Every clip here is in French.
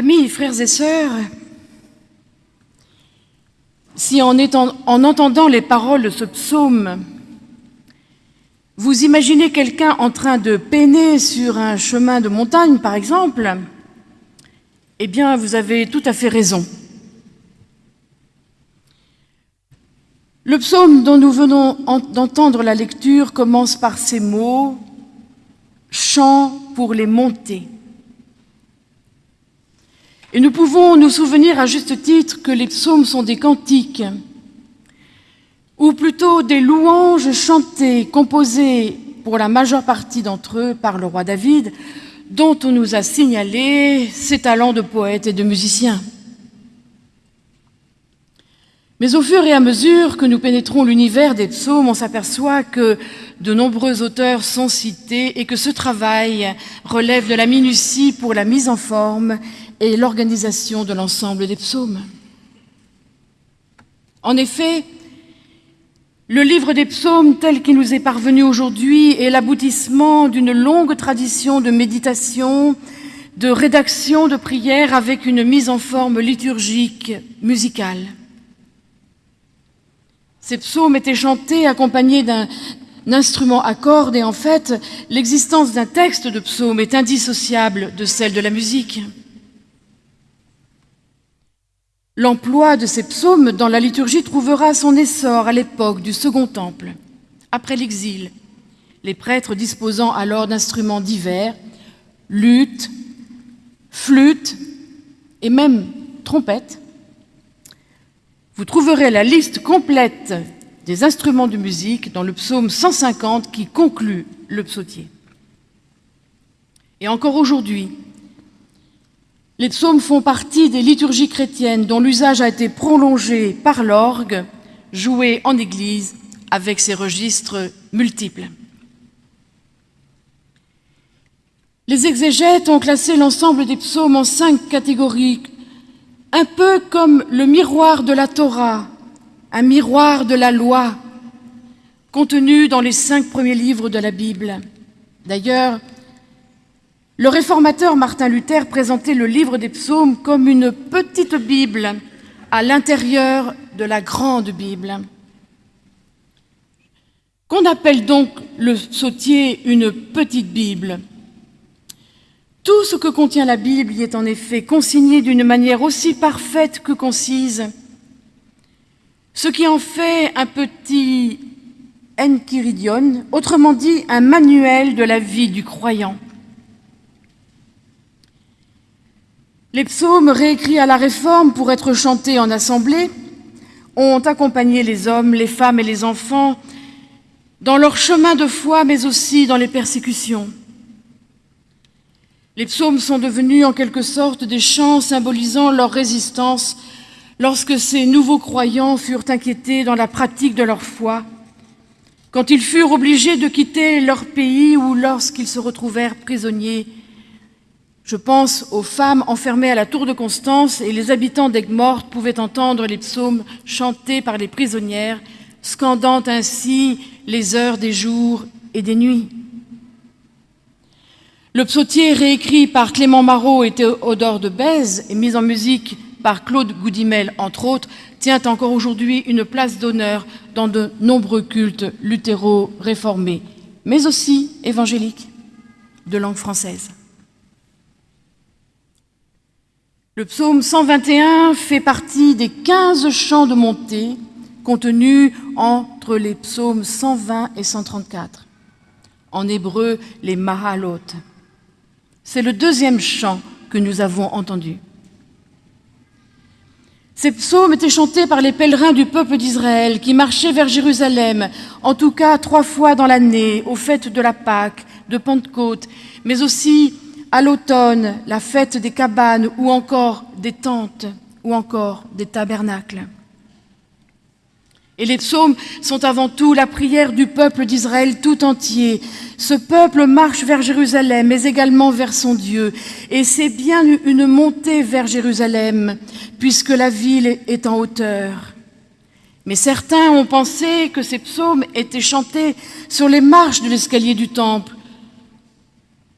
Amis, frères et sœurs, si en, en, entendant les paroles de ce psaume, vous imaginez quelqu'un en train de peiner sur un chemin de montagne, par exemple, eh bien, vous avez tout à fait raison. Le psaume dont nous venons d'entendre la lecture commence par ces mots « chant pour les montées ». Et nous pouvons nous souvenir à juste titre que les psaumes sont des cantiques, ou plutôt des louanges chantées, composées pour la majeure partie d'entre eux par le roi David, dont on nous a signalé ses talents de poète et de musicien. Mais au fur et à mesure que nous pénétrons l'univers des psaumes, on s'aperçoit que de nombreux auteurs sont cités et que ce travail relève de la minutie pour la mise en forme et l'organisation de l'ensemble des psaumes. En effet, le livre des psaumes tel qu'il nous est parvenu aujourd'hui est l'aboutissement d'une longue tradition de méditation, de rédaction de prières avec une mise en forme liturgique, musicale. Ces psaumes étaient chantés accompagnés d'un instrument à cordes et en fait, l'existence d'un texte de psaume est indissociable de celle de la musique. L'emploi de ces psaumes dans la liturgie trouvera son essor à l'époque du Second Temple, après l'exil, les prêtres disposant alors d'instruments divers, luttes, flûtes et même trompettes. Vous trouverez la liste complète des instruments de musique dans le psaume 150 qui conclut le psautier. Et encore aujourd'hui, les psaumes font partie des liturgies chrétiennes dont l'usage a été prolongé par l'orgue, joué en église avec ses registres multiples. Les exégètes ont classé l'ensemble des psaumes en cinq catégories, un peu comme le miroir de la Torah, un miroir de la loi, contenu dans les cinq premiers livres de la Bible. D'ailleurs, le réformateur Martin Luther présentait le livre des psaumes comme une petite Bible à l'intérieur de la grande Bible. Qu'on appelle donc le sautier une petite Bible? Tout ce que contient la Bible y est en effet consigné d'une manière aussi parfaite que concise, ce qui en fait un petit enchiridion, autrement dit un manuel de la vie du croyant. Les psaumes réécrits à la Réforme pour être chantés en assemblée ont accompagné les hommes, les femmes et les enfants dans leur chemin de foi, mais aussi dans les persécutions. Les psaumes sont devenus en quelque sorte des chants symbolisant leur résistance lorsque ces nouveaux croyants furent inquiétés dans la pratique de leur foi, quand ils furent obligés de quitter leur pays ou lorsqu'ils se retrouvèrent prisonniers je pense aux femmes enfermées à la tour de Constance et les habitants d'Aigues-Mortes pouvaient entendre les psaumes chantés par les prisonnières, scandant ainsi les heures des jours et des nuits. Le psautier réécrit par Clément Marot et Théodore de Bèze et mis en musique par Claude Goudimel, entre autres, tient encore aujourd'hui une place d'honneur dans de nombreux cultes luthéro-réformés, mais aussi évangéliques, de langue française. Le psaume 121 fait partie des 15 chants de montée contenus entre les psaumes 120 et 134. En hébreu, les Mahalot. C'est le deuxième chant que nous avons entendu. Ces psaumes étaient chantés par les pèlerins du peuple d'Israël qui marchaient vers Jérusalem, en tout cas trois fois dans l'année, aux fêtes de la Pâque, de Pentecôte, mais aussi à l'automne, la fête des cabanes ou encore des tentes ou encore des tabernacles. Et les psaumes sont avant tout la prière du peuple d'Israël tout entier. Ce peuple marche vers Jérusalem, mais également vers son Dieu. Et c'est bien une montée vers Jérusalem, puisque la ville est en hauteur. Mais certains ont pensé que ces psaumes étaient chantés sur les marches de l'escalier du temple,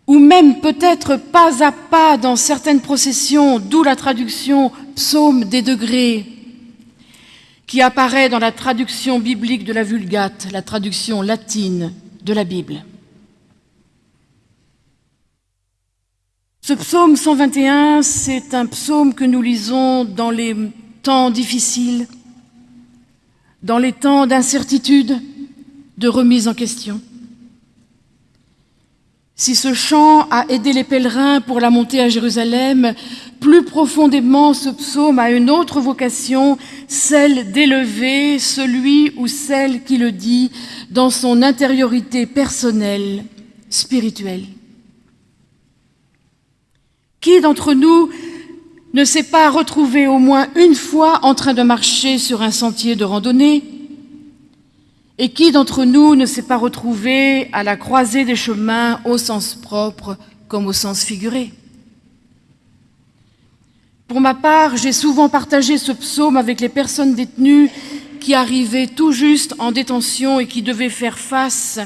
ou même peut-être pas à pas dans certaines processions, d'où la traduction psaume des degrés, qui apparaît dans la traduction biblique de la Vulgate, la traduction latine de la Bible. Ce psaume 121, c'est un psaume que nous lisons dans les temps difficiles, dans les temps d'incertitude, de remise en question. Si ce chant a aidé les pèlerins pour la montée à Jérusalem, plus profondément ce psaume a une autre vocation, celle d'élever celui ou celle qui le dit dans son intériorité personnelle, spirituelle. Qui d'entre nous ne s'est pas retrouvé au moins une fois en train de marcher sur un sentier de randonnée Et qui d'entre nous ne s'est pas retrouvé à la croisée des chemins au sens propre comme au sens figuré? Pour ma part, j'ai souvent partagé ce psaume avec les personnes détenues qui arrivaient tout juste en détention et qui devaient faire face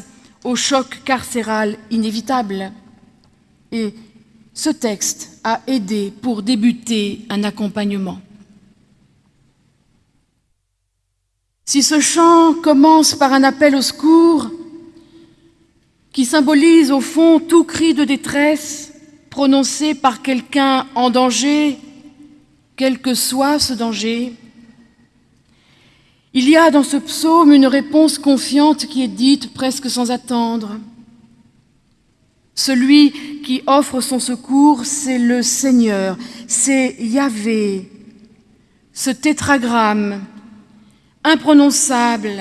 au choc carcéral inévitable. Et ce texte a aidé pour débuter un accompagnement. Si ce chant commence par un appel au secours, qui symbolise au fond tout cri de détresse prononcé par quelqu'un en danger, quel que soit ce danger, il y a dans ce psaume une réponse confiante qui est dite presque sans attendre. Celui qui offre son secours, c'est le Seigneur, c'est Yahvé. Ce tétragramme imprononçable,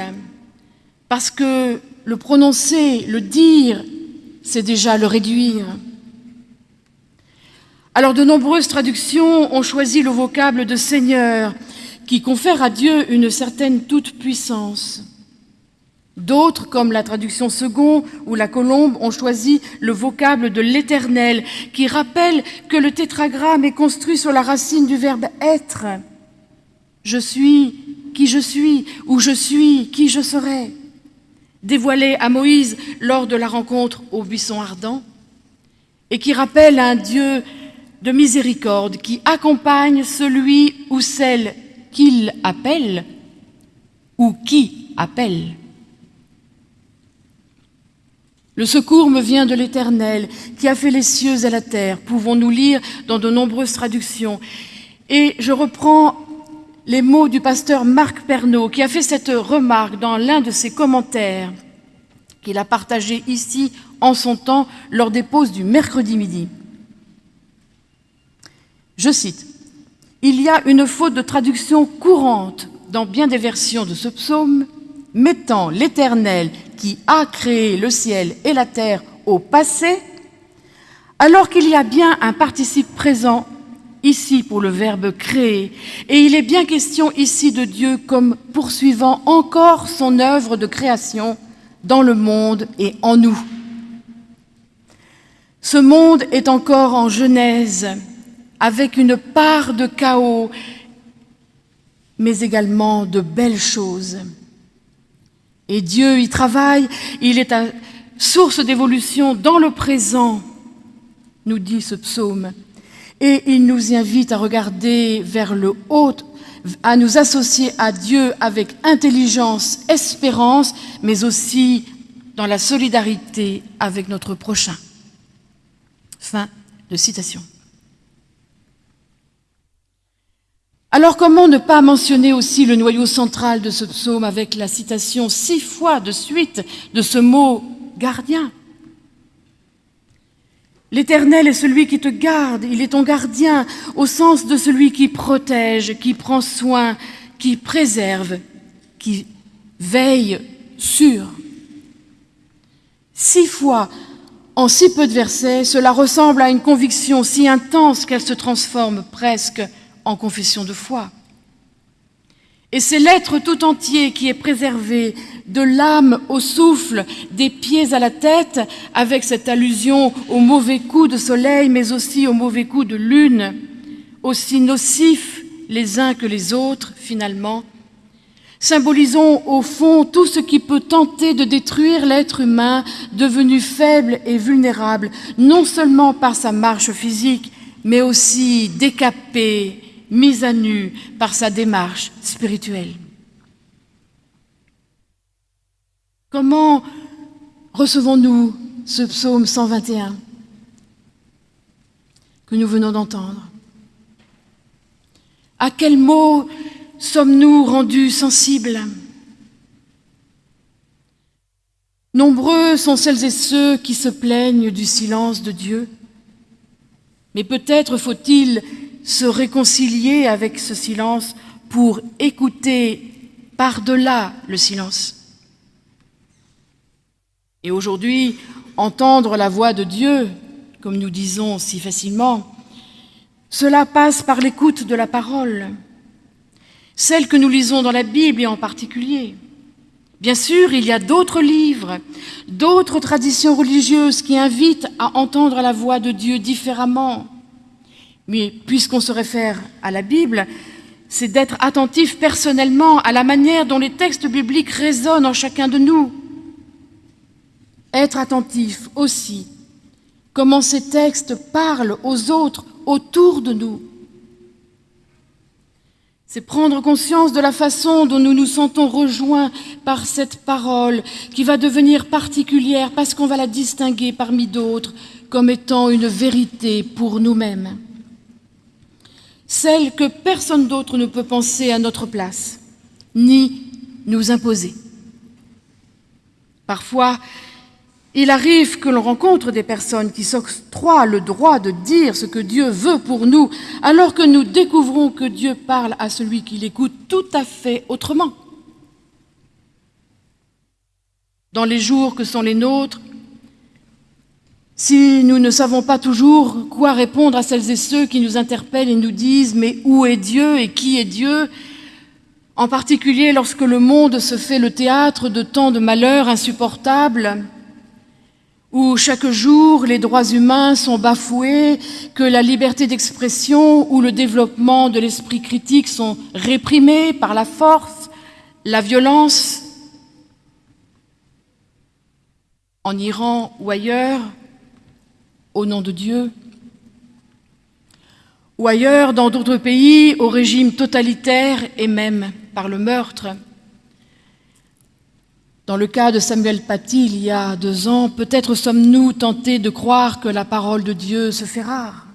parce que le prononcer, le dire, c'est déjà le réduire. Alors de nombreuses traductions ont choisi le vocable de Seigneur, qui confère à Dieu une certaine toute-puissance. D'autres, comme la traduction second ou la colombe, ont choisi le vocable de l'éternel, qui rappelle que le tétragramme est construit sur la racine du verbe être. Je suis qui je suis, ou je suis qui je serai. Dévoilé à Moïse lors de la rencontre au buisson ardent, et qui rappelle un Dieu de miséricorde qui accompagne celui ou celle qu'il appelle ou qui appelle. Le secours me vient de l'Éternel, qui a fait les cieux et la terre, pouvons-nous lire dans de nombreuses traductions. Et je reprends les mots du pasteur Marc Pernaud, qui a fait cette remarque dans l'un de ses commentaires, qu'il a partagé ici en son temps lors des pauses du mercredi midi. Je cite, « Il y a une faute de traduction courante dans bien des versions de ce psaume, mettant l'Éternel qui a créé le ciel et la terre au passé, alors qu'il y a bien un participe présent ici pour le verbe créer, et il est bien question ici de Dieu comme poursuivant encore son œuvre de création dans le monde et en nous. Ce monde est encore en genèse, avec une part de chaos, mais également de belles choses. Et Dieu y travaille, il est à source d'évolution dans le présent, nous dit ce psaume. Et il nous invite à regarder vers le haut, à nous associer à Dieu avec intelligence, espérance, mais aussi dans la solidarité avec notre prochain. Fin de citation. Alors comment ne pas mentionner aussi le noyau central de ce psaume avec la citation six fois de suite de ce mot « gardien » L'Éternel est celui qui te garde, il est ton gardien au sens de celui qui protège, qui prend soin, qui préserve, qui veille sur. Six fois, en si peu de versets, cela ressemble à une conviction si intense qu'elle se transforme presque en confession de foi. Et c'est l'être tout entier qui est préservé, de l'âme au souffle, des pieds à la tête, avec cette allusion au mauvais coup de soleil, mais aussi au mauvais coup de lune, aussi nocifs les uns que les autres, finalement. Symbolisons au fond tout ce qui peut tenter de détruire l'être humain devenu faible et vulnérable, non seulement par sa marche physique, mais aussi décapé, mis à nu par sa démarche spirituelle. Comment recevons-nous ce psaume 121 que nous venons d'entendre? À quels mots sommes-nous rendus sensibles? Nombreux sont celles et ceux qui se plaignent du silence de Dieu, mais peut-être faut-il se réconcilier avec ce silence pour écouter par-delà le silence. Et aujourd'hui, entendre la voix de Dieu, comme nous disons si facilement, cela passe par l'écoute de la parole, celle que nous lisons dans la Bible et en particulier. Bien sûr, il y a d'autres livres, d'autres traditions religieuses qui invitent à entendre la voix de Dieu différemment. Mais puisqu'on se réfère à la Bible, c'est d'être attentif personnellement à la manière dont les textes bibliques résonnent en chacun de nous. Être attentif aussi comment ces textes parlent aux autres autour de nous. C'est prendre conscience de la façon dont nous nous sentons rejoints par cette parole qui va devenir particulière parce qu'on va la distinguer parmi d'autres comme étant une vérité pour nous-mêmes. Celle que personne d'autre ne peut penser à notre place, ni nous imposer. Parfois, il arrive que l'on rencontre des personnes qui s'octroient le droit de dire ce que Dieu veut pour nous, alors que nous découvrons que Dieu parle à celui qui l'écoute tout à fait autrement. Dans les jours que sont les nôtres, si nous ne savons pas toujours quoi répondre à celles et ceux qui nous interpellent et nous disent « mais où est Dieu et qui est Dieu ?» en particulier lorsque le monde se fait le théâtre de tant de malheurs insupportables, où chaque jour les droits humains sont bafoués, que la liberté d'expression ou le développement de l'esprit critique sont réprimés par la force, la violence, en Iran ou ailleurs, au nom de Dieu, ou ailleurs dans d'autres pays au régime totalitaire et même par le meurtre. Dans le cas de Samuel Paty, il y a deux ans, peut-être sommes-nous tentés de croire que la parole de Dieu se fait rare.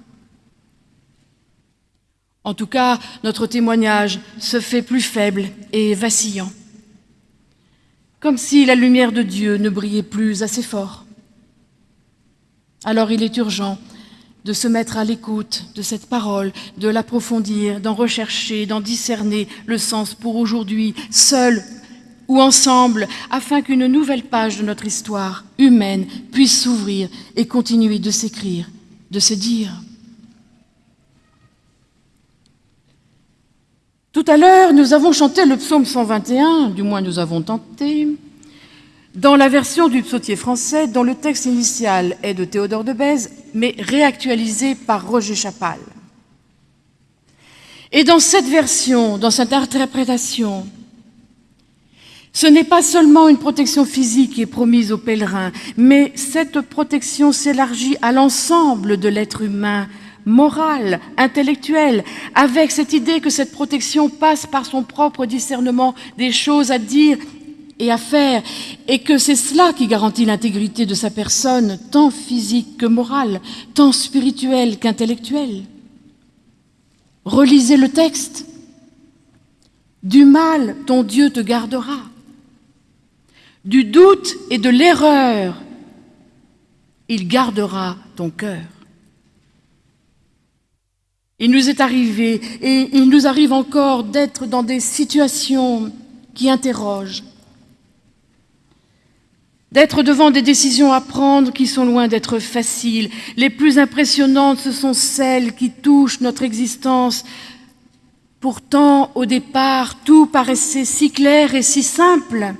En tout cas, notre témoignage se fait plus faible et vacillant, comme si la lumière de Dieu ne brillait plus assez fort. Alors il est urgent de se mettre à l'écoute de cette parole, de l'approfondir, d'en rechercher, d'en discerner le sens pour aujourd'hui, seul ou ensemble, afin qu'une nouvelle page de notre histoire humaine puisse s'ouvrir et continuer de s'écrire, de se dire. Tout à l'heure, nous avons chanté le psaume 121, du moins nous avons tenté, dans la version du psautier français dont le texte initial est de Théodore de Bèze, mais réactualisé par Roger Chapal. Et dans cette version, dans cette interprétation, ce n'est pas seulement une protection physique qui est promise aux pèlerins, mais cette protection s'élargit à l'ensemble de l'être humain, moral, intellectuel, avec cette idée que cette protection passe par son propre discernement des choses à dire et à faire, et que c'est cela qui garantit l'intégrité de sa personne, tant physique que morale, tant spirituelle qu'intellectuelle. Relisez le texte. Du mal, ton Dieu te gardera. Du doute et de l'erreur, il gardera ton cœur. Il nous est arrivé, et il nous arrive encore d'être dans des situations qui interrogent, d'être devant des décisions à prendre qui sont loin d'être faciles. Les plus impressionnantes, ce sont celles qui touchent notre existence. Pourtant, au départ, tout paraissait si clair et si simple.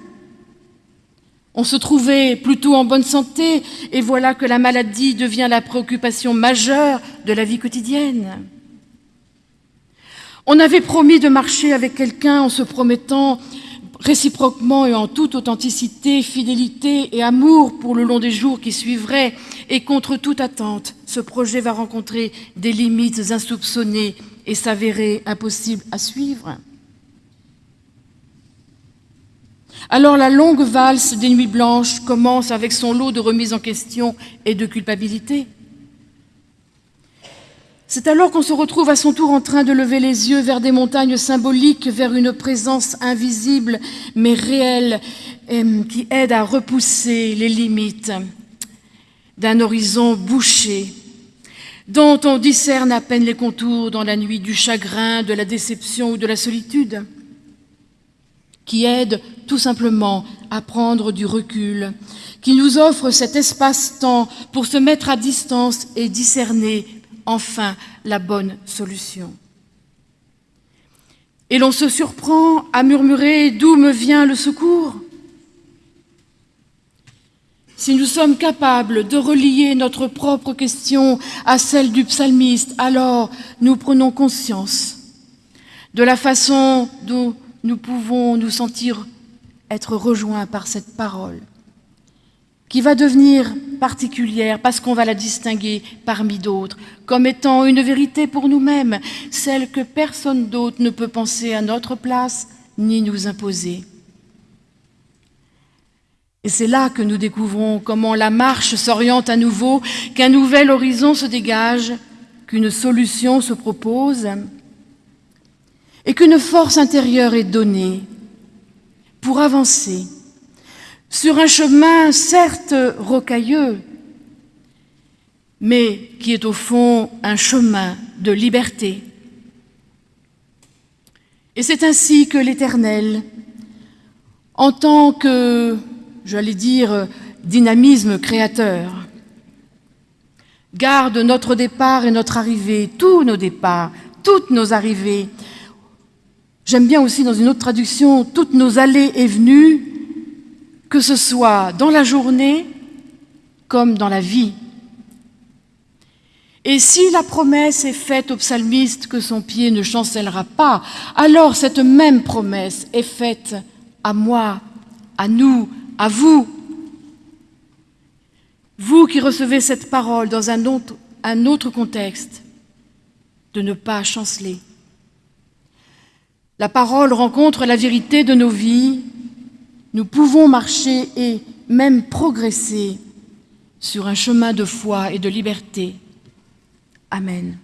On se trouvait plutôt en bonne santé, et voilà que la maladie devient la préoccupation majeure de la vie quotidienne. On avait promis de marcher avec quelqu'un en se promettant réciproquement et en toute authenticité, fidélité et amour pour le long des jours qui suivraient, et contre toute attente, ce projet va rencontrer des limites insoupçonnées et s'avérer impossible à suivre. Alors la longue valse des nuits blanches commence avec son lot de remises en question et de culpabilité. C'est alors qu'on se retrouve à son tour en train de lever les yeux vers des montagnes symboliques, vers une présence invisible mais réelle qui aide à repousser les limites d'un horizon bouché, dont on discerne à peine les contours dans la nuit du chagrin, de la déception ou de la solitude, qui aide tout simplement à prendre du recul, qui nous offre cet espace-temps pour se mettre à distance et discerner enfin la bonne solution. Et l'on se surprend à murmurer « D'où me vient le secours ?» Si nous sommes capables de relier notre propre question à celle du psalmiste, alors nous prenons conscience de la façon dont nous pouvons nous sentir être rejoints par cette parole qui va devenir particulière parce qu'on va la distinguer parmi d'autres, comme étant une vérité pour nous-mêmes, celle que personne d'autre ne peut penser à notre place ni nous imposer. Et c'est là que nous découvrons comment la marche s'oriente à nouveau, qu'un nouvel horizon se dégage, qu'une solution se propose et qu'une force intérieure est donnée pour avancer sur un chemin certes rocailleux, mais qui est au fond un chemin de liberté. Et c'est ainsi que l'Éternel, en tant que, j'allais dire, dynamisme créateur, garde notre départ et notre arrivée, tous nos départs, toutes nos arrivées. J'aime bien aussi dans une autre traduction, toutes nos allées et venues, que ce soit dans la journée comme dans la vie. Et si la promesse est faite au psalmiste que son pied ne chancellera pas, alors cette même promesse est faite à moi, à nous, à vous. Vous qui recevez cette parole dans un autre, un autre contexte, de ne pas chanceler. La parole rencontre la vérité de nos vies nous pouvons marcher et même progresser sur un chemin de foi et de liberté. Amen.